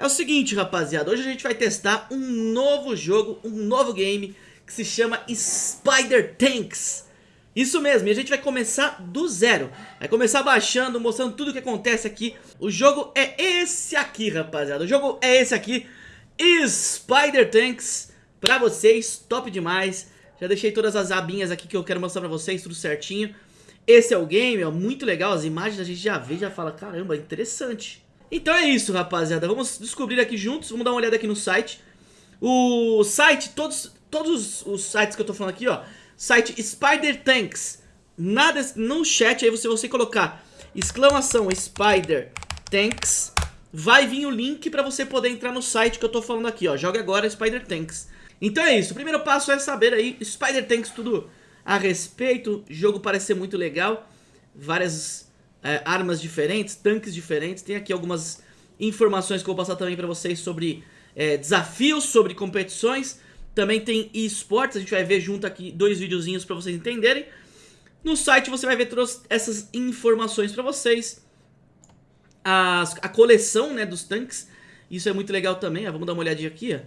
É o seguinte, rapaziada, hoje a gente vai testar um novo jogo, um novo game que se chama Spider Tanks. Isso mesmo, e a gente vai começar do zero. Vai começar baixando, mostrando tudo o que acontece aqui. O jogo é esse aqui, rapaziada. O jogo é esse aqui, Spider Tanks, pra vocês, top demais. Já deixei todas as abinhas aqui que eu quero mostrar pra vocês, tudo certinho. Esse é o game, ó, muito legal, as imagens a gente já vê, já fala, caramba, interessante. Então é isso, rapaziada. Vamos descobrir aqui juntos. Vamos dar uma olhada aqui no site. O site, todos, todos os sites que eu tô falando aqui, ó. Site Spider Tanks. Nada no chat aí, você, você colocar exclamação Spider Tanks. Vai vir o link pra você poder entrar no site que eu tô falando aqui, ó. Joga agora Spider Tanks. Então é isso. O primeiro passo é saber aí Spider Tanks, tudo a respeito. O jogo parece ser muito legal. Várias é, armas diferentes, tanques diferentes. Tem aqui algumas informações que eu vou passar também para vocês sobre é, desafios, sobre competições. Também tem esportes, a gente vai ver junto aqui dois videozinhos para vocês entenderem. No site você vai ver todas essas informações para vocês. As, a coleção né, dos tanques, isso é muito legal também. Ó, vamos dar uma olhadinha aqui. Ó.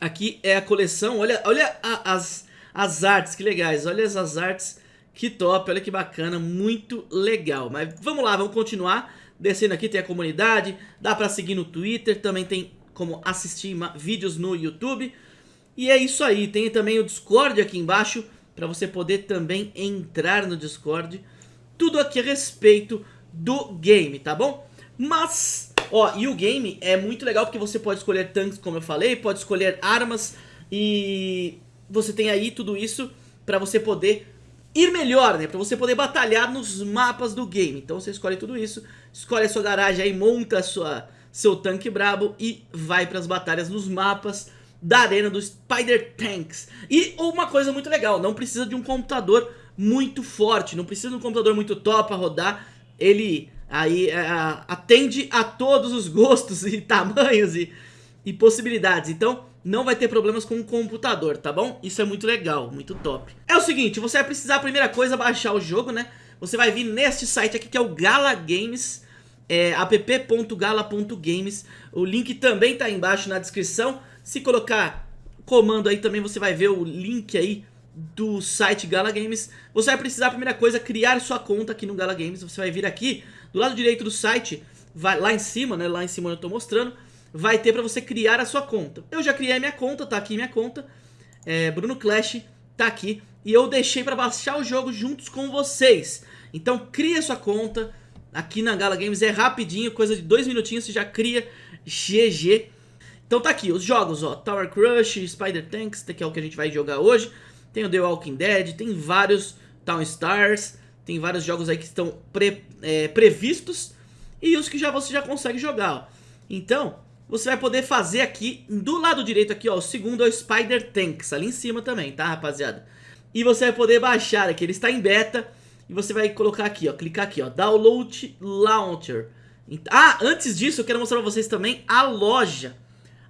Aqui é a coleção, olha, olha a, as, as artes, que legais. Olha essas artes que top, olha que bacana, muito legal. Mas vamos lá, vamos continuar. Descendo aqui tem a comunidade, dá pra seguir no Twitter, também tem como assistir vídeos no YouTube. E é isso aí, tem também o Discord aqui embaixo, pra você poder também entrar no Discord. Tudo aqui a respeito do game, tá bom? Mas, ó, e o game é muito legal porque você pode escolher tanques, como eu falei, pode escolher armas e você tem aí tudo isso pra você poder ir melhor, né? Pra você poder batalhar nos mapas do game. Então você escolhe tudo isso, escolhe a sua garagem aí, monta a sua, seu tanque brabo e vai pras batalhas nos mapas da arena do Spider Tanks. E uma coisa muito legal, não precisa de um computador muito forte, não precisa de um computador muito top pra rodar. Ele aí é, atende a todos os gostos e tamanhos e, e possibilidades. Então não vai ter problemas com o computador, tá bom? Isso é muito legal, muito top. É o seguinte, você vai precisar, a primeira coisa, baixar o jogo, né? Você vai vir neste site aqui que é o Gala Games, é, app.gala.games. O link também tá embaixo na descrição. Se colocar comando aí também você vai ver o link aí do site Gala Games. Você vai precisar, a primeira coisa, criar sua conta aqui no Gala Games. Você vai vir aqui, do lado direito do site, vai lá em cima, né? Lá em cima eu tô mostrando vai ter para você criar a sua conta. Eu já criei minha conta, tá aqui minha conta, é, Bruno Clash tá aqui, e eu deixei para baixar o jogo juntos com vocês. Então cria sua conta, aqui na Gala Games é rapidinho, coisa de dois minutinhos você já cria GG. Então tá aqui, os jogos, ó, Tower Crush, Spider Tanks, que é o que a gente vai jogar hoje. Tem o The Walking Dead, tem vários Town Stars, tem vários jogos aí que estão pre, é, previstos e os que já você já consegue jogar, ó. Então, você vai poder fazer aqui, do lado direito aqui, ó, o segundo é o Spider Tanks, ali em cima também, tá, rapaziada? E você vai poder baixar aqui, ele está em beta, e você vai colocar aqui, ó, clicar aqui, ó, Download Launcher. Ah, antes disso, eu quero mostrar pra vocês também a loja,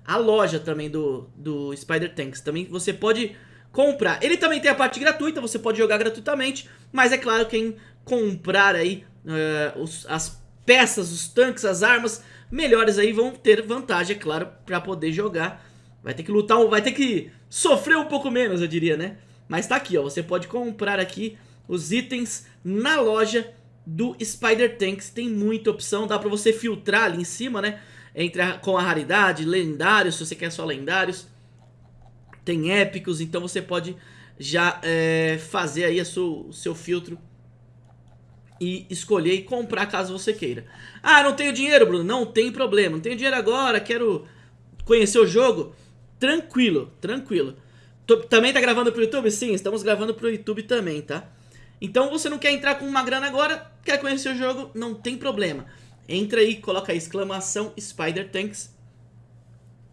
a loja também do, do Spider Tanks, também você pode comprar. Ele também tem a parte gratuita, você pode jogar gratuitamente, mas é claro, quem comprar aí uh, os, as peças, os tanques, as armas melhores aí vão ter vantagem, é claro, pra poder jogar. Vai ter que lutar, vai ter que sofrer um pouco menos, eu diria, né? Mas tá aqui, ó, você pode comprar aqui os itens na loja do Spider Tanks. Tem muita opção, dá pra você filtrar ali em cima, né? Entre a, com a raridade, lendários, se você quer só lendários. Tem épicos, então você pode já é, fazer aí o seu filtro e escolher e comprar caso você queira. Ah, não tenho dinheiro, Bruno. Não tem problema. Não tenho dinheiro agora, quero conhecer o jogo. Tranquilo, tranquilo. Tô, também tá gravando pro YouTube? Sim, estamos gravando pro YouTube também, tá? Então você não quer entrar com uma grana agora, quer conhecer o jogo, não tem problema. Entra aí, coloca aí, exclamação Spider Tanks.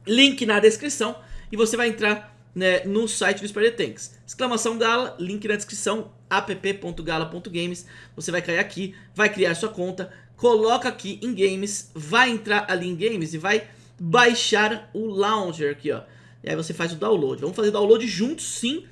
Link na descrição e você vai entrar né, no site do Spider Tanks. Exclamação Gala, link na descrição, app.gala.games. Você vai cair aqui, vai criar sua conta, coloca aqui em Games, vai entrar ali em Games e vai baixar o Launcher aqui, ó. E aí você faz o download. Vamos fazer download juntos, sim,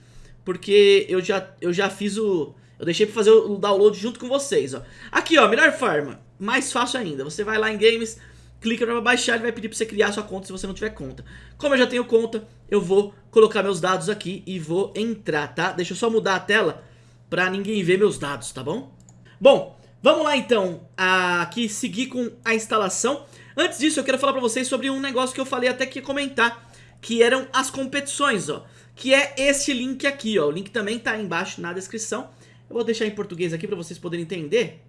porque eu já, eu já fiz o... Eu deixei pra fazer o download junto com vocês, ó. Aqui, ó, melhor forma, mais fácil ainda. Você vai lá em Games, clica para baixar, ele vai pedir para você criar sua conta se você não tiver conta. Como eu já tenho conta, eu vou colocar meus dados aqui e vou entrar, tá? Deixa eu só mudar a tela para ninguém ver meus dados, tá bom? Bom, vamos lá então aqui seguir com a instalação. Antes disso, eu quero falar para vocês sobre um negócio que eu falei até que comentar, que eram as competições, ó. Que é este link aqui, ó. O link também tá embaixo na descrição. Eu vou deixar em português aqui para vocês poderem entender.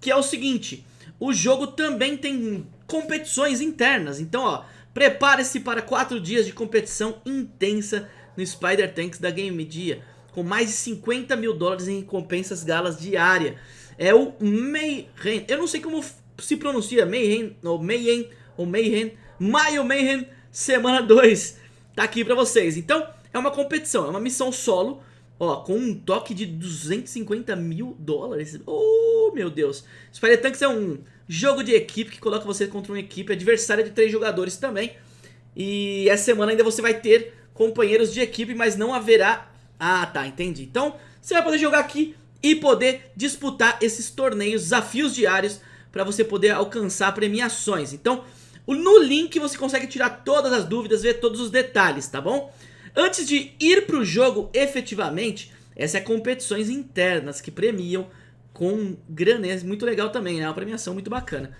Que é o seguinte, o jogo também tem competições internas. Então, ó, prepare-se para 4 dias de competição intensa no Spider Tanks da Game Media, com mais de 50 mil dólares em recompensas galas diária. É o Mayhem, eu não sei como se pronuncia, Mayhem, ou Mayhem, ou Mayhem, Maio Mayhem, semana 2, tá aqui pra vocês. Então, é uma competição, é uma missão solo, Ó, com um toque de 250 mil dólares. Oh, meu Deus. Spider Tanks é um jogo de equipe que coloca você contra uma equipe adversária de três jogadores também. E essa semana ainda você vai ter companheiros de equipe, mas não haverá... Ah, tá, entendi. Então, você vai poder jogar aqui e poder disputar esses torneios, desafios diários, para você poder alcançar premiações. Então, no link você consegue tirar todas as dúvidas, ver todos os detalhes, tá bom? Antes de ir para o jogo efetivamente, essas é competições internas que premiam com granês, muito legal também, né? Uma premiação muito bacana.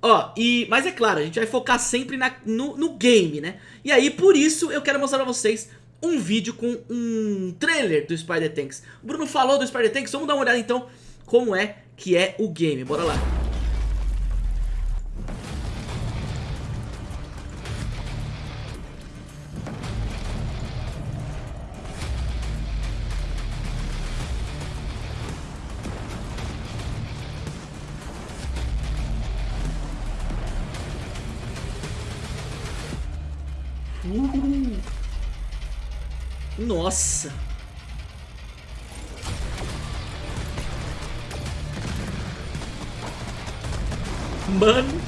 Ó, e, mas é claro, a gente vai focar sempre na, no, no game, né? E aí, por isso, eu quero mostrar pra vocês um vídeo com um trailer do Spider Tanks. O Bruno falou do Spider Tanks, vamos dar uma olhada então como é que é o game. Bora lá. Nossa. Mano.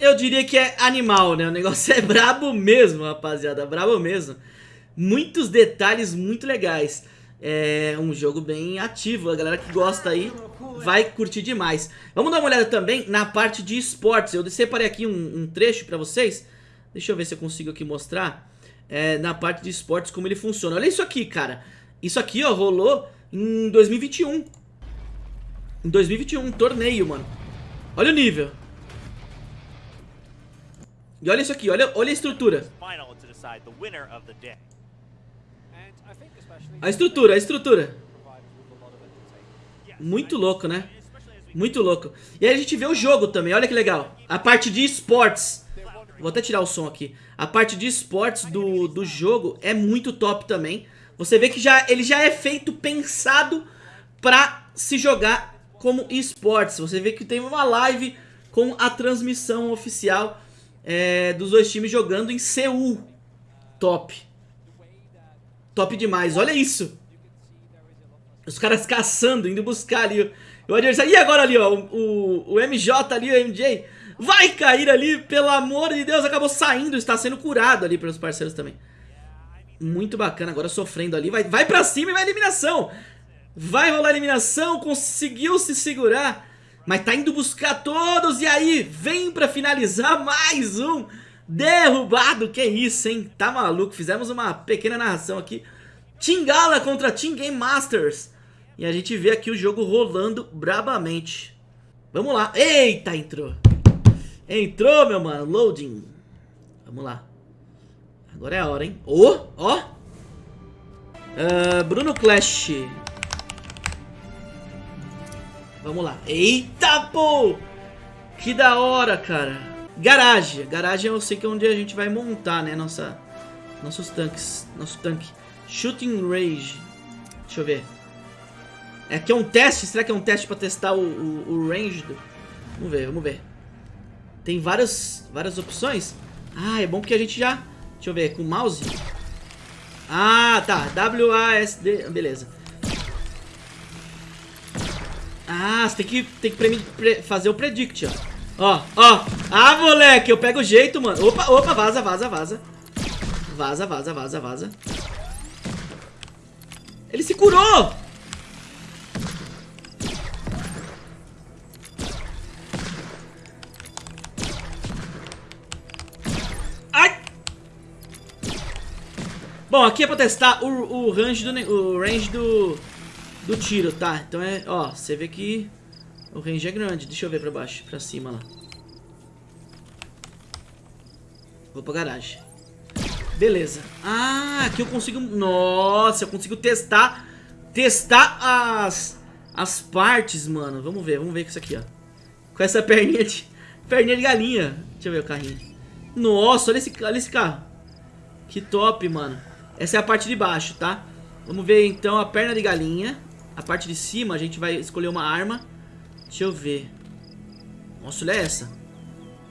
Eu diria que é animal, né? O negócio é brabo mesmo, rapaziada. Brabo mesmo. Muitos detalhes muito legais é um jogo bem ativo. A galera que gosta aí vai curtir demais. Vamos dar uma olhada também na parte de esportes. Eu separei aqui um, um trecho pra vocês. Deixa eu ver se eu consigo aqui mostrar. É, na parte de esportes como ele funciona. Olha isso aqui, cara. Isso aqui, ó, rolou em 2021. Em 2021, um torneio, mano. Olha o nível. E olha isso aqui, olha, olha a estrutura. A estrutura, a estrutura. Muito louco, né? Muito louco. E aí a gente vê o jogo também, olha que legal. A parte de esportes. Vou até tirar o som aqui. A parte de esportes do, do jogo é muito top também. Você vê que já, ele já é feito, pensado pra se jogar como esportes. Você vê que tem uma live com a transmissão oficial é, dos dois times jogando em Seul. Top. Top demais, olha isso. Os caras caçando, indo buscar ali o adversário. E agora ali, ó, o, o MJ ali, o MJ, vai cair ali, pelo amor de Deus, acabou saindo, está sendo curado ali pelos parceiros também. Muito bacana, agora sofrendo ali, vai, vai pra cima e vai eliminação. Vai rolar eliminação, conseguiu se segurar, mas tá indo buscar todos e aí vem pra finalizar mais um Derrubado, que isso, hein? Tá maluco, fizemos uma pequena narração aqui. Tingala contra Team Game Masters. E a gente vê aqui o jogo rolando brabamente. Vamos lá. Eita, entrou. Entrou, meu mano. Loading. Vamos lá. Agora é a hora, hein? Ô, oh, ó. Oh. Uh, Bruno Clash. Vamos lá. Eita, pô. Que da hora, cara. Garagem. Garagem eu sei que é onde a gente vai montar, né? Nossa, nossos tanques. Nosso tanque. Shooting Range. Deixa eu ver. É aqui é um teste? Será que é um teste pra testar o, o, o range? Do... Vamos ver, vamos ver. Tem várias, várias opções. Ah, é bom porque a gente já... Deixa eu ver, com o mouse. Ah, tá. W-A-S-D. Beleza. Ah, você tem que, tem que fazer o predict, ó. Ó, ó. Ah, moleque, eu pego o jeito, mano. Opa, opa, vaza, vaza, vaza. Vaza, vaza, vaza, vaza. Ele se curou! Ai! Bom, aqui é pra testar o, o range, do, o range do, do tiro, tá? Então é, ó, você vê que o range é grande. Deixa eu ver pra baixo, pra cima lá. Vou pra garagem. Beleza. Ah, aqui eu consigo... Nossa, eu consigo testar... Testar as... As partes, mano. Vamos ver, vamos ver com isso aqui, ó. Com essa perninha de... Perninha de galinha. Deixa eu ver o carrinho. Nossa, olha esse, olha esse carro. Que top, mano. Essa é a parte de baixo, tá? Vamos ver, então, a perna de galinha. A parte de cima, a gente vai escolher uma arma. Deixa eu ver. Nossa, olha essa.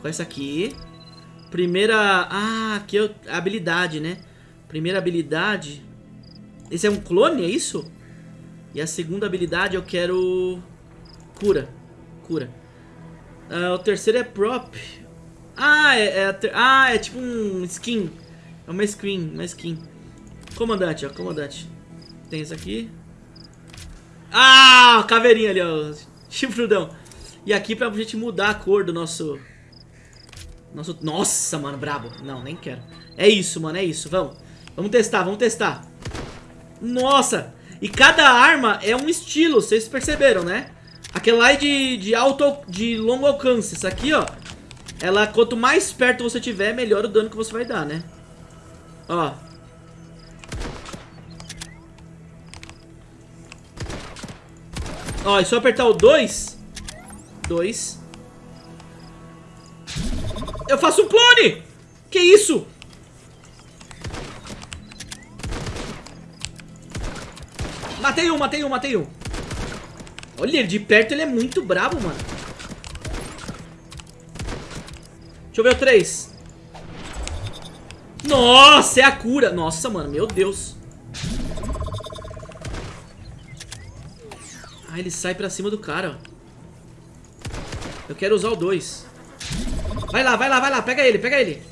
Com essa aqui. Primeira... Ah, aqui é a habilidade, né? Primeira habilidade... Esse é um clone, é isso? E a segunda habilidade eu quero... Cura. Cura. Uh, o terceiro é prop. Ah, é, é, ah, é tipo um skin. É uma skin, uma skin. Comandante, ó, comandante. Tem isso aqui. Ah, caveirinha ali, ó. Chifrudão. E aqui pra gente mudar a cor do nosso... Nosso... Nossa, mano, brabo. Não, nem quero. É isso, mano, é isso. Vamos. Vamos testar, vamos testar. Nossa! E cada arma é um estilo, vocês perceberam, né? Aquela lá é de, de, alto, de longo alcance. Essa aqui, ó. Ela, quanto mais perto você tiver, melhor o dano que você vai dar, né? Ó. Ó, é só apertar o 2. 2. Eu faço um clone! Que isso? Matei um, matei um, matei um. Olha, ele de perto ele é muito brabo, mano. Deixa eu ver o 3. Nossa, é a cura. Nossa, mano, meu Deus. Ah, ele sai pra cima do cara. Eu quero usar o 2. Vai lá, vai lá, vai lá. Pega ele, pega ele.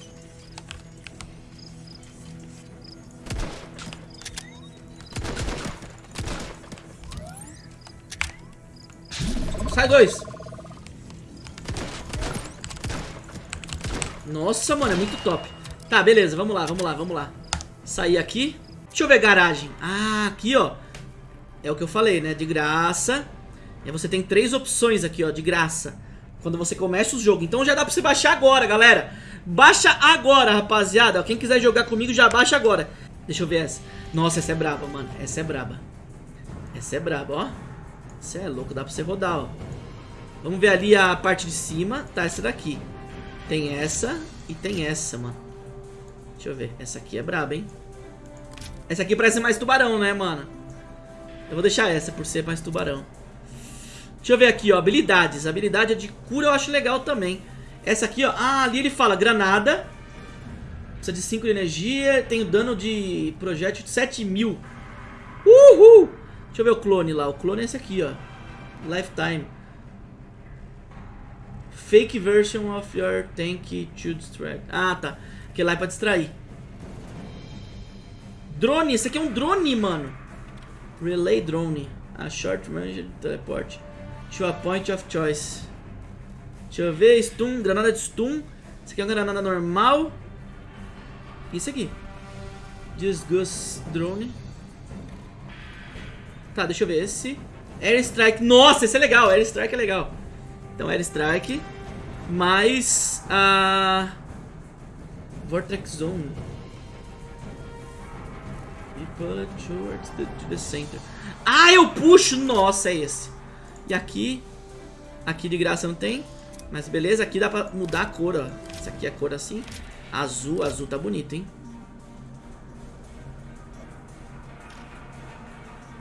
Sai dois. Nossa, mano, é muito top. Tá, beleza, vamos lá, vamos lá, vamos lá. Sair aqui. Deixa eu ver garagem. Ah, aqui, ó. É o que eu falei, né? De graça. E você tem três opções aqui, ó, de graça. Quando você começa o jogo. Então já dá pra você baixar agora, galera. Baixa agora, rapaziada. Quem quiser jogar comigo, já baixa agora. Deixa eu ver essa. Nossa, essa é braba, mano. Essa é braba. Essa é braba, ó. Você é louco, dá pra você rodar, ó. Vamos ver ali a parte de cima. Tá, essa daqui. Tem essa e tem essa, mano. Deixa eu ver. Essa aqui é braba, hein? Essa aqui parece mais tubarão, né, mano? Eu vou deixar essa por ser mais tubarão. Deixa eu ver aqui, ó, habilidades. Habilidade de cura eu acho legal também. Essa aqui, ó, ah, ali ele fala granada. Precisa de 5 de energia, tem o dano de projétil de 7 mil. Uhul! Deixa eu ver o clone lá. O clone é esse aqui, ó. Lifetime. Fake version of your tank to distract. Ah, tá. Que lá é pra distrair. Drone, esse aqui é um drone, mano. Relay drone. A short range teleport. To a point of choice. Deixa eu ver. Stun, granada de stun. Isso aqui é uma granada normal. Isso aqui. Disgust drone. Tá, deixa eu ver. Esse. Air Strike. Nossa, esse é legal. Air Strike é legal. Então, Air Strike. Mais a. Vortex Zone. E it towards the, to the center. Ah, eu puxo! Nossa, é esse. E aqui, aqui de graça não tem. Mas beleza, aqui dá pra mudar a cor, ó. Essa aqui é a cor assim. Azul, azul tá bonito, hein?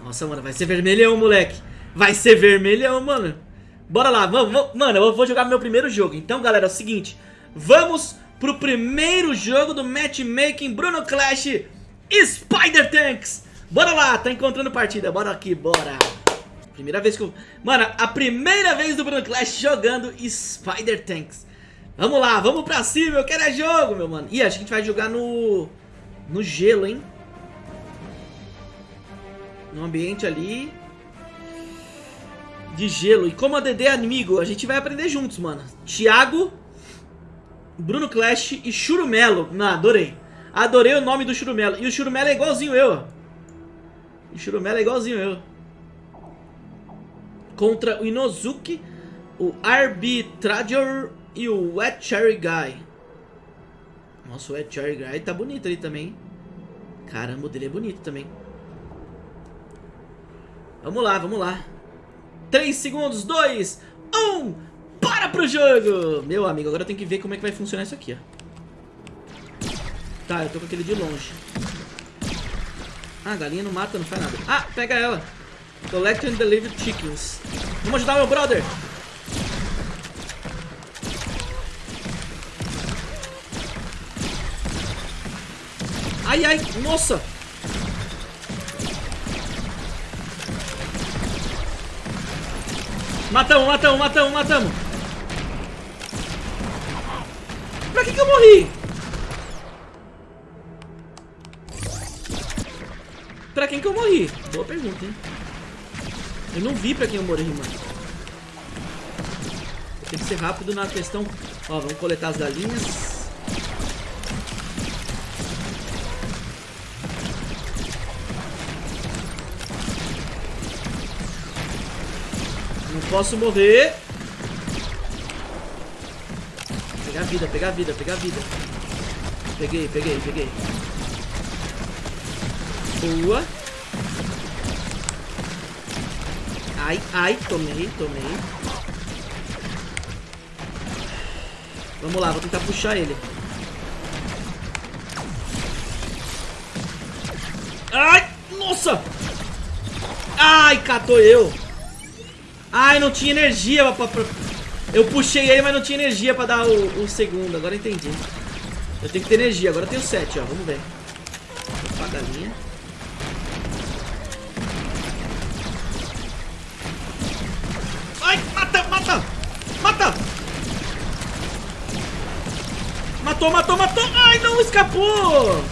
Nossa, mano, vai ser vermelhão, moleque. Vai ser vermelhão, mano. Bora lá, vamos, vamos, mano, eu vou jogar meu primeiro jogo. Então, galera, é o seguinte. Vamos pro primeiro jogo do matchmaking Bruno Clash Spider Tanks. Bora lá, tá encontrando partida. Bora aqui, bora. Primeira vez que eu... Mano, a primeira vez do Bruno Clash jogando Spider Tanks. Vamos lá, vamos pra cima, eu quero é jogo, meu mano. Ih, acho que a gente vai jogar no... No gelo, hein? No ambiente ali. De gelo. E como a DD é amigo, a gente vai aprender juntos, mano. Thiago, Bruno Clash e Churumelo. Não, adorei. Adorei o nome do Churumelo. E o Churumelo é igualzinho eu. O Churumelo é igualzinho eu. Contra o Inozuki, o Arbitrator e o Wet Cherry Guy. Nossa, o Wet Cherry Guy tá bonito ali também. Caramba, o dele é bonito também. Vamos lá, vamos lá. 3 segundos, 2, 1, para pro jogo! Meu amigo, agora eu tenho que ver como é que vai funcionar isso aqui, ó. Tá, eu tô com aquele de longe. Ah, a galinha não mata, não faz nada. Ah, pega ela. Collect and deliver chickens. Vamos ajudar meu brother. Ai, ai, nossa. Matamos, matamos, matamos, matamos. Pra que que eu morri? Pra quem que eu morri? Boa pergunta, hein? Eu não vi pra quem eu morri, mano. Tem que ser rápido na questão... Ó, vamos coletar as galinhas. Não posso morrer. Pegar vida, pegar vida, pegar vida. Peguei, peguei, peguei. Boa. Ai, ai, tomei, tomei. Vamos lá, vou tentar puxar ele. Ai, nossa! Ai, catou eu. Ai, não tinha energia pra, pra... Eu puxei ele, mas não tinha energia pra dar o, o segundo. Agora entendi. Eu tenho que ter energia. Agora eu tenho 7, ó. Vamos ver. Opa, galinha. Ai, Matou, matou, matou! Ai, não, escapou!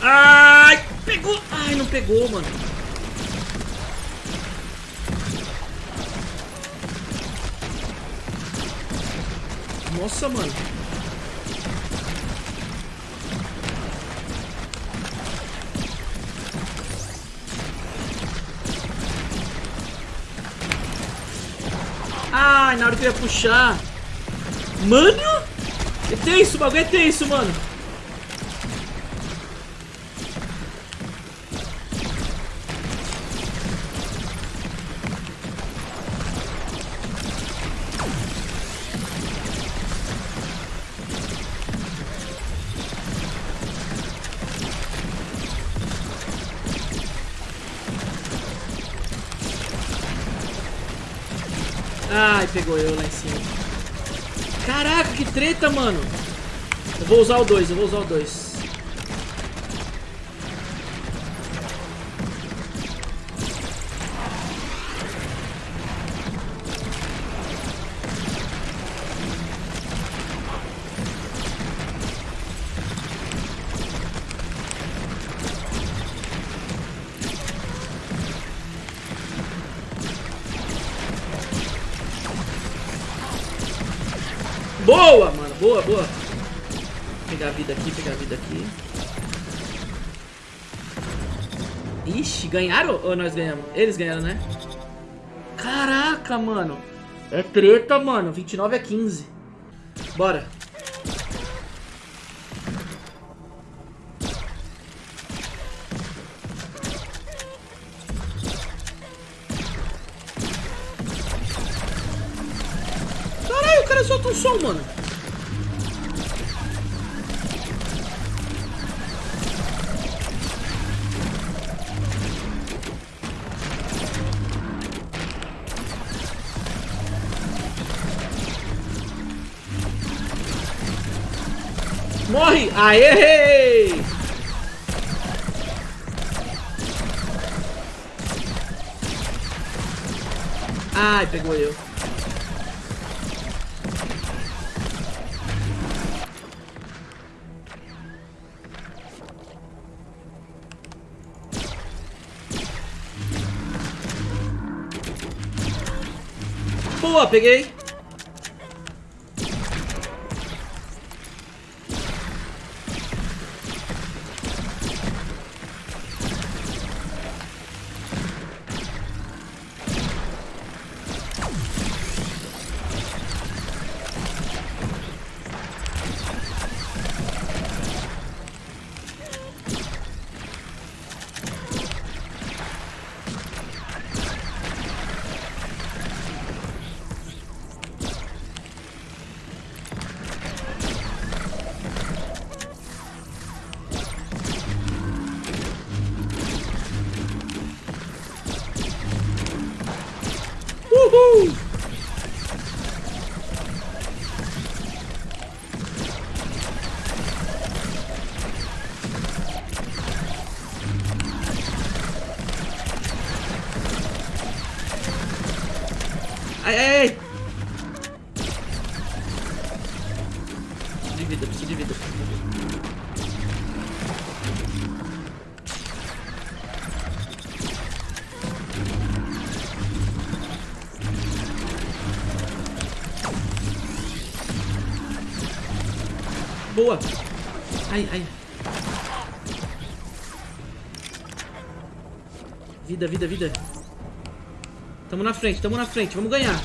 Ai, pegou! Ai, não pegou, mano. Nossa, mano. Na hora que eu ia puxar. Mano! É tenso, o bagulho é tenso, mano. Ai, pegou eu lá em cima. Caraca, que treta, mano. Eu vou usar o 2, eu vou usar o 2. Ganharam ou nós ganhamos? Eles ganharam, né? Caraca, mano. É treta, mano. 29 a 15. Bora. Caralho, o cara solta um som, mano. Morre! Aê! Ai, pegou eu. Boa, peguei. Ai, ai. Vida, vida, vida. Tamo na frente, tamo na frente, vamos ganhar.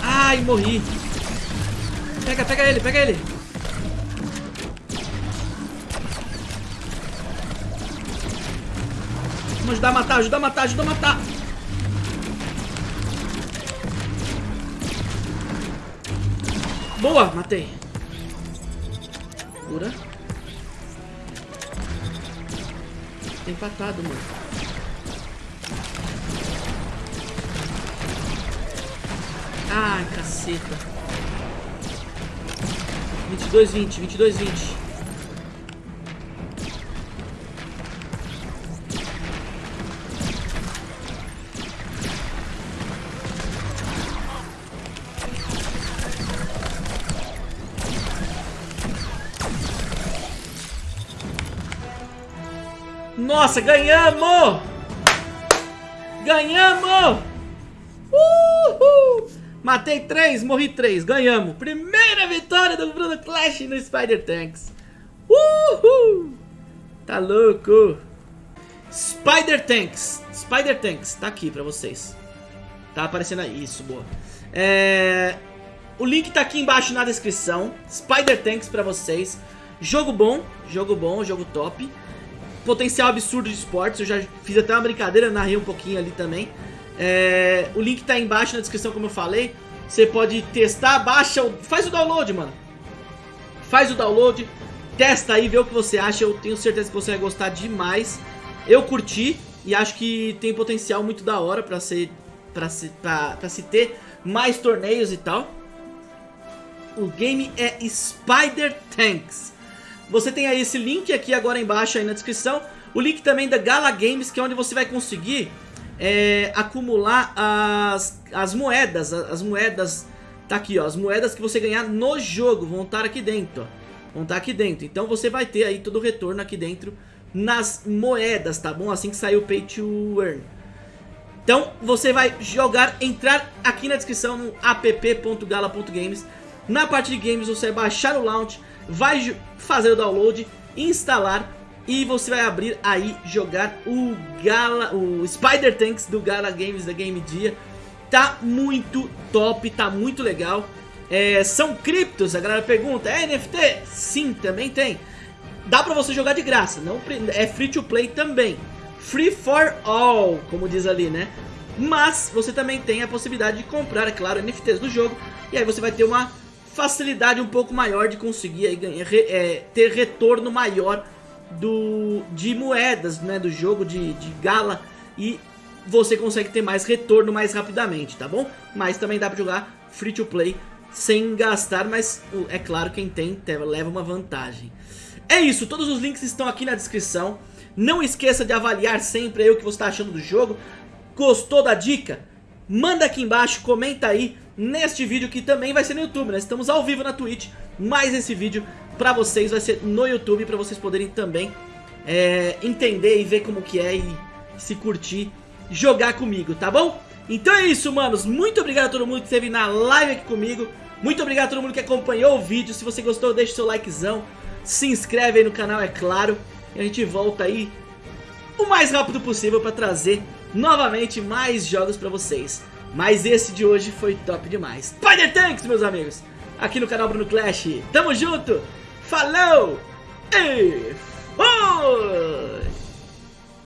Ai, morri. Pega, pega ele, pega ele. Vamos ajudar a matar, ajudar a matar, ajudar a matar. Boa, matei. Cura. Empatado, mano. Ai, caceta. 22, 20, 22, 20. Nossa, ganhamos! Ganhamos! Uhul! Matei três, morri três, ganhamos. Primeira vitória do Bruno Clash no Spider Tanks. Uhul! Tá louco? Spider Tanks. Spider Tanks, tá aqui pra vocês. Tá aparecendo aí, isso, boa. É... O link tá aqui embaixo na descrição. Spider Tanks pra vocês. Jogo bom, jogo bom, jogo top potencial absurdo de esportes. Eu já fiz até uma brincadeira, narrei um pouquinho ali também. É, o link tá embaixo na descrição, como eu falei. Você pode testar, baixa, faz o download, mano. Faz o download, testa aí, vê o que você acha. Eu tenho certeza que você vai gostar demais. Eu curti e acho que tem potencial muito da hora pra, ser, pra, se, pra, pra se ter mais torneios e tal. O game é Spider Tanks. Você tem aí esse link aqui agora embaixo aí na descrição. O link também da Gala Games, que é onde você vai conseguir é, acumular as, as moedas. As moedas, tá aqui ó, as moedas que você ganhar no jogo vão estar aqui dentro, ó. Vão estar aqui dentro. Então você vai ter aí todo o retorno aqui dentro nas moedas, tá bom? Assim que sair o Pay to Earn. Então você vai jogar, entrar aqui na descrição no app.gala.games. Na parte de games você vai baixar o launch vai fazer o download, instalar e você vai abrir aí jogar o Gala, o Spider Tanks do Gala Games da Game Dia. Tá muito top, tá muito legal. É, são criptos, a galera pergunta, é NFT? Sim, também tem. Dá pra você jogar de graça, não é free to play também. Free for all, como diz ali, né? Mas você também tem a possibilidade de comprar, é claro, NFTs do jogo. E aí você vai ter uma facilidade um pouco maior de conseguir aí ganhar, é, ter retorno maior do, de moedas né, do jogo, de, de gala e você consegue ter mais retorno mais rapidamente, tá bom? Mas também dá pra jogar free to play sem gastar, mas é claro quem tem leva uma vantagem. É isso, todos os links estão aqui na descrição. Não esqueça de avaliar sempre o que você está achando do jogo. Gostou da dica? Manda aqui embaixo, comenta aí neste vídeo que também vai ser no YouTube, né? Estamos ao vivo na Twitch, mas esse vídeo pra vocês vai ser no YouTube, pra vocês poderem também é, entender e ver como que é e se curtir jogar comigo, tá bom? Então é isso, manos. Muito obrigado a todo mundo que esteve na live aqui comigo. Muito obrigado a todo mundo que acompanhou o vídeo. Se você gostou, deixa seu likezão. Se inscreve aí no canal, é claro. E a gente volta aí o mais rápido possível para trazer novamente mais jogos para vocês. Mas esse de hoje foi top demais. Spider Tanks, meus amigos. Aqui no canal Bruno Clash. Tamo junto. Falou. E fui.